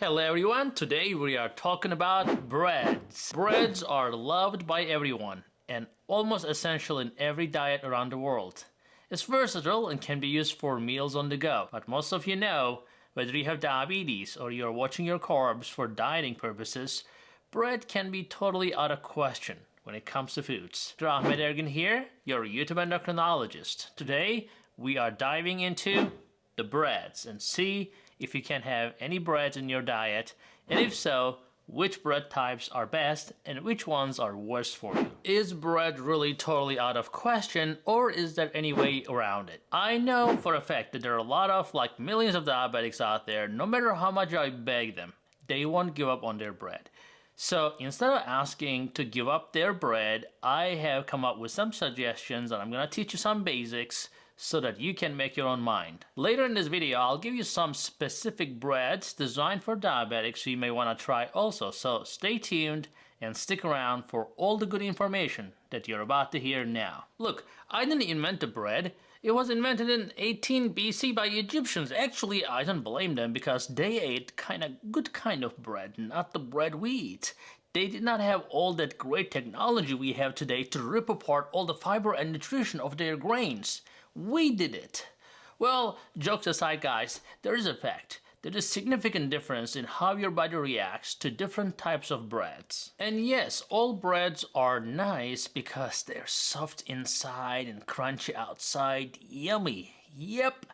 Hello everyone, today we are talking about breads. Breads are loved by everyone and almost essential in every diet around the world. It's versatile and can be used for meals on the go, but most of you know, whether you have diabetes or you're watching your carbs for dieting purposes, bread can be totally out of question when it comes to foods. Dr. Ahmet Ergin here, your YouTube endocrinologist. Today, we are diving into the breads and see if you can have any breads in your diet, and if so, which bread types are best and which ones are worst for you. Is bread really totally out of question or is there any way around it? I know for a fact that there are a lot of like millions of diabetics out there, no matter how much I beg them, they won't give up on their bread. So instead of asking to give up their bread, I have come up with some suggestions and I'm gonna teach you some basics so that you can make your own mind. Later in this video, I'll give you some specific breads designed for diabetics you may want to try also. So stay tuned and stick around for all the good information that you're about to hear now. Look, I didn't invent the bread. It was invented in 18 BC by Egyptians. Actually, I don't blame them because they ate kind of good kind of bread, not the bread we eat. They did not have all that great technology we have today to rip apart all the fiber and nutrition of their grains. We did it. Well, jokes aside guys, there is a fact. There is a significant difference in how your body reacts to different types of breads. And yes, all breads are nice because they're soft inside and crunchy outside. Yummy. Yep.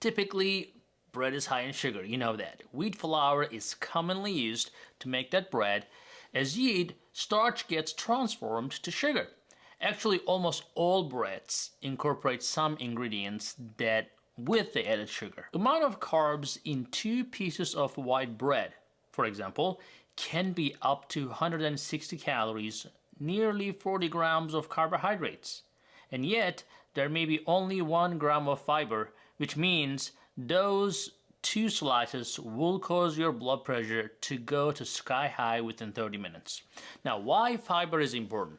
Typically, bread is high in sugar, you know that. Wheat flour is commonly used to make that bread. As yeast, starch gets transformed to sugar. Actually, almost all breads incorporate some ingredients that with the added sugar. The amount of carbs in two pieces of white bread, for example, can be up to 160 calories, nearly 40 grams of carbohydrates. And yet, there may be only 1 gram of fiber, which means those two slices will cause your blood pressure to go to sky high within 30 minutes. Now, why fiber is important?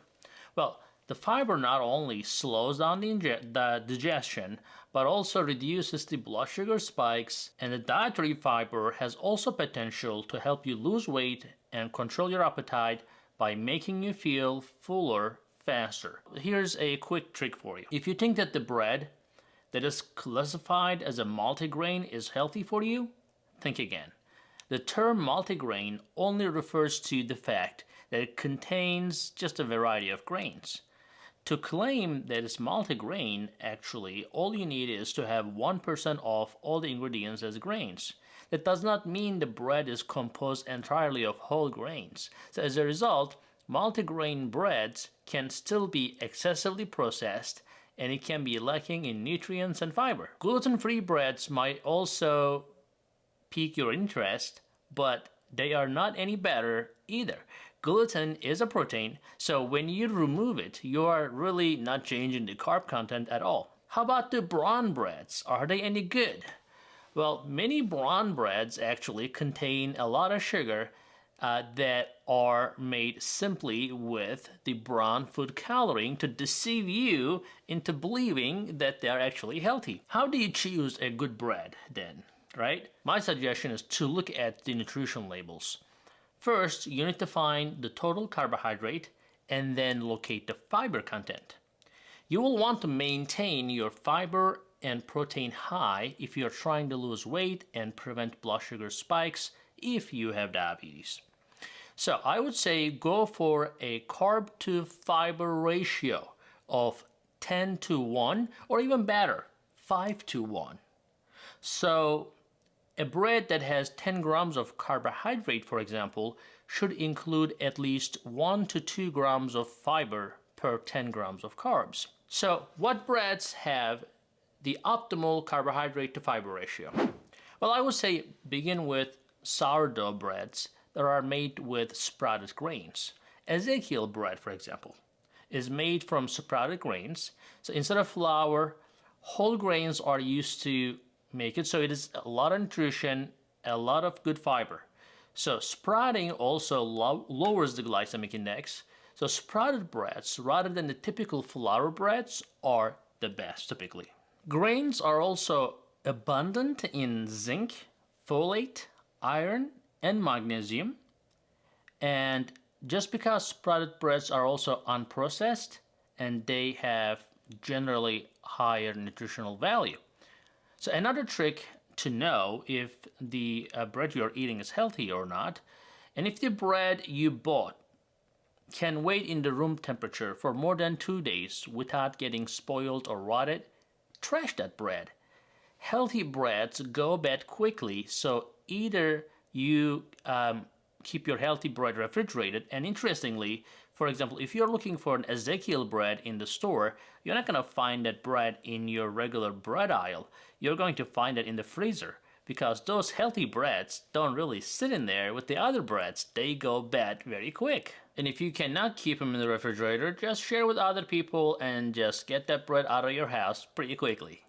Well, the fiber not only slows down the, the, digestion, but also reduces the blood sugar spikes, and the dietary fiber has also potential to help you lose weight and control your appetite by making you feel fuller faster. Here's a quick trick for you. If you think that the bread that is classified as a multigrain is healthy for you, think again. The term multigrain only refers to the fact that it contains just a variety of grains. To claim that it's multigrain, actually, all you need is to have 1% of all the ingredients as grains. That does not mean the bread is composed entirely of whole grains. So as a result, multigrain breads can still be excessively processed and it can be lacking in nutrients and fiber. Gluten-free breads might also pique your interest, but they are not any better either. Gluten is a protein, so when you remove it, you are really not changing the carb content at all. How about the brown breads? Are they any good? Well, many brown breads actually contain a lot of sugar uh, that are made simply with the brown food coloring to deceive you into believing that they are actually healthy. How do you choose a good bread then, right? My suggestion is to look at the nutrition labels. First, you need to find the total carbohydrate and then locate the fiber content. You will want to maintain your fiber and protein high if you're trying to lose weight and prevent blood sugar spikes if you have diabetes. So I would say go for a carb to fiber ratio of 10 to 1 or even better, 5 to 1. So a bread that has 10 grams of carbohydrate, for example, should include at least 1 to 2 grams of fiber per 10 grams of carbs. So what breads have the optimal carbohydrate to fiber ratio? Well, I would say begin with sourdough breads that are made with sprouted grains. Ezekiel bread, for example, is made from sprouted grains. So instead of flour, whole grains are used to make it so it is a lot of nutrition, a lot of good fiber. So sprouting also lo lowers the glycemic index. So sprouted breads, rather than the typical flour breads, are the best typically. Grains are also abundant in zinc, folate, iron, and magnesium. And just because sprouted breads are also unprocessed and they have generally higher nutritional value. So another trick to know if the uh, bread you're eating is healthy or not, and if the bread you bought can wait in the room temperature for more than two days without getting spoiled or rotted, trash that bread. Healthy breads go bad quickly, so either you um, keep your healthy bread refrigerated, and interestingly, for example, if you're looking for an Ezekiel bread in the store, you're not going to find that bread in your regular bread aisle. You're going to find it in the freezer because those healthy breads don't really sit in there with the other breads. They go bad very quick. And if you cannot keep them in the refrigerator, just share with other people and just get that bread out of your house pretty quickly.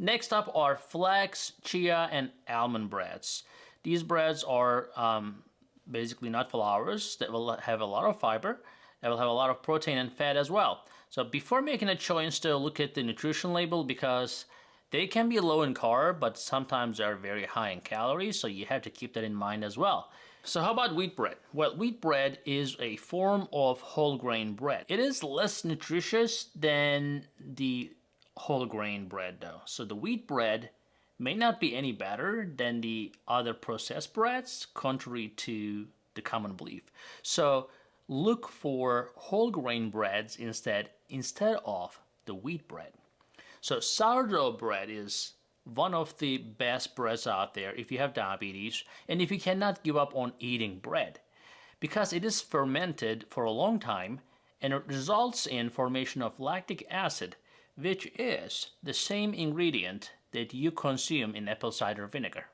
Next up are flax, chia, and almond breads. These breads are um, basically nut flours that will have a lot of fiber, that will have a lot of protein and fat as well. So before making a choice to look at the nutrition label because they can be low in carb, but sometimes they're very high in calories, so you have to keep that in mind as well. So how about wheat bread? Well, wheat bread is a form of whole grain bread. It is less nutritious than the whole grain bread though. So the wheat bread may not be any better than the other processed breads, contrary to the common belief. So look for whole grain breads instead, instead of the wheat bread. So sourdough bread is one of the best breads out there if you have diabetes and if you cannot give up on eating bread because it is fermented for a long time and it results in formation of lactic acid which is the same ingredient that you consume in apple cider vinegar.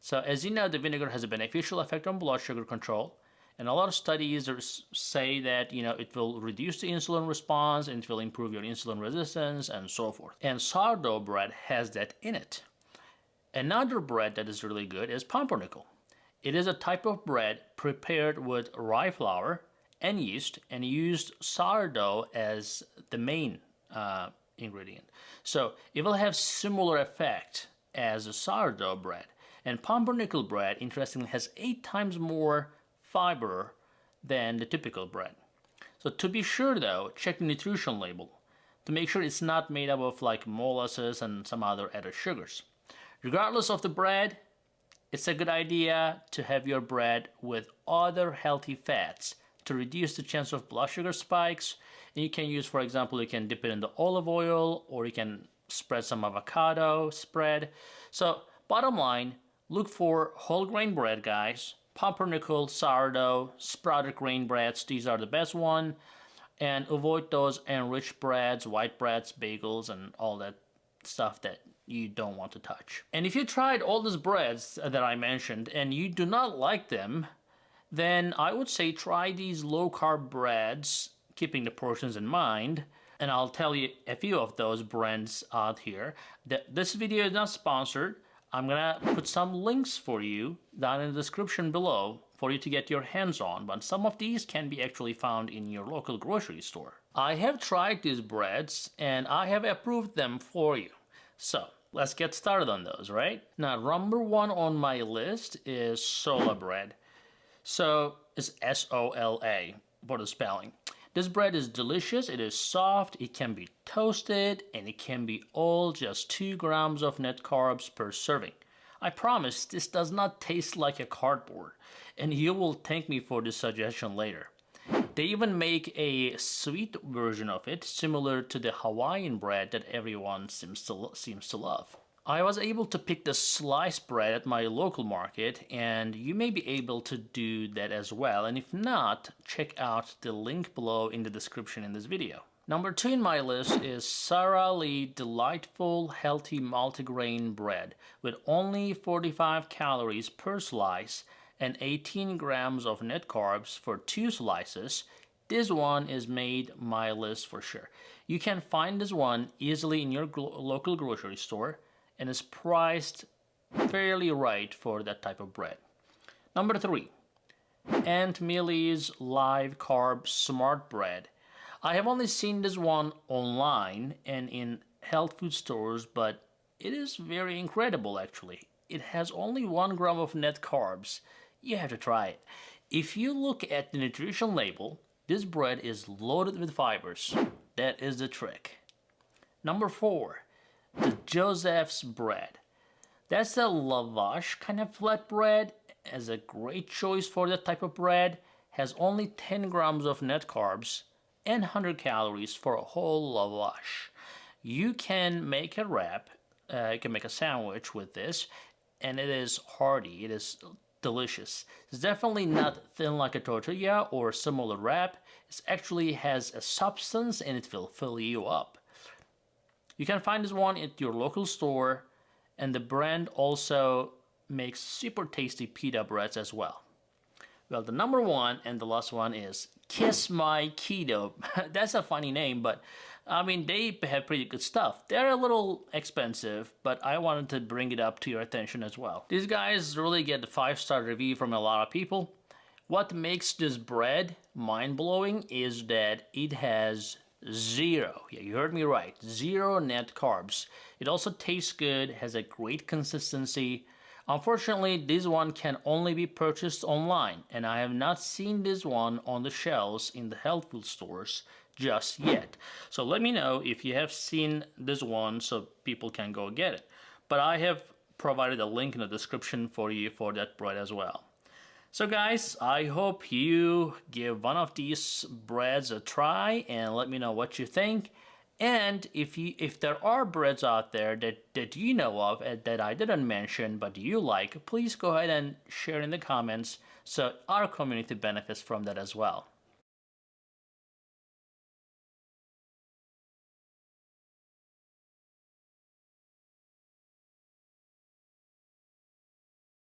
So as you know, the vinegar has a beneficial effect on blood sugar control, and a lot of studies say that you know it will reduce the insulin response and it will improve your insulin resistance and so forth. And sourdough bread has that in it. Another bread that is really good is pumpernickel. It is a type of bread prepared with rye flour and yeast and used sourdough as the main uh, ingredient. So it will have similar effect as a sourdough bread. And pumpernickel bread, interestingly, has eight times more fiber than the typical bread. So to be sure though, check the nutrition label to make sure it's not made up of like molasses and some other added sugars. Regardless of the bread, it's a good idea to have your bread with other healthy fats to reduce the chance of blood sugar spikes. And you can use, for example, you can dip it in the olive oil or you can spread some avocado spread. So bottom line, look for whole grain bread, guys. Pumpernickel, sourdough, sprouted grain breads, these are the best one. And avoid those enriched breads, white breads, bagels, and all that stuff that you don't want to touch. And if you tried all these breads that I mentioned and you do not like them, then I would say try these low carb breads, keeping the portions in mind. And I'll tell you a few of those brands out here. This video is not sponsored. I'm gonna put some links for you down in the description below for you to get your hands on, but some of these can be actually found in your local grocery store. I have tried these breads and I have approved them for you. So let's get started on those, right? Now, number one on my list is Sola bread. So it's S-O-L-A for the spelling. This bread is delicious, it is soft, it can be toasted, and it can be all just 2 grams of net carbs per serving. I promise this does not taste like a cardboard, and you will thank me for this suggestion later. They even make a sweet version of it, similar to the Hawaiian bread that everyone seems to, seems to love. I was able to pick the sliced bread at my local market and you may be able to do that as well and if not, check out the link below in the description in this video. Number two in my list is Sara Lee Delightful Healthy Multigrain Bread with only 45 calories per slice and 18 grams of net carbs for two slices. This one is made my list for sure. You can find this one easily in your local grocery store and is priced fairly right for that type of bread. Number three, Aunt Millie's Live Carb Smart Bread. I have only seen this one online and in health food stores, but it is very incredible actually. It has only one gram of net carbs you have to try it. If you look at the nutrition label, this bread is loaded with fibers. That is the trick. Number four, the Joseph's bread. That's a lavash kind of flat bread. As a great choice for that type of bread. Has only 10 grams of net carbs and 100 calories for a whole lavash. You can make a wrap, uh, you can make a sandwich with this, and it is hearty. It is delicious. It's definitely not thin like a tortilla or similar wrap. It actually has a substance and it will fill you up. You can find this one at your local store and the brand also makes super tasty pita breads as well. Well, the number one and the last one is Kiss My Keto. That's a funny name, but I mean, they have pretty good stuff. They're a little expensive, but I wanted to bring it up to your attention as well. These guys really get a five-star review from a lot of people. What makes this bread mind-blowing is that it has zero, yeah, you heard me right, zero net carbs. It also tastes good, has a great consistency. Unfortunately, this one can only be purchased online, and I have not seen this one on the shelves in the health food stores just yet. So let me know if you have seen this one so people can go get it. But I have provided a link in the description for you for that bread as well. So guys, I hope you give one of these breads a try and let me know what you think. And if you if there are breads out there that, that you know of that I didn't mention but you like, please go ahead and share in the comments so our community benefits from that as well.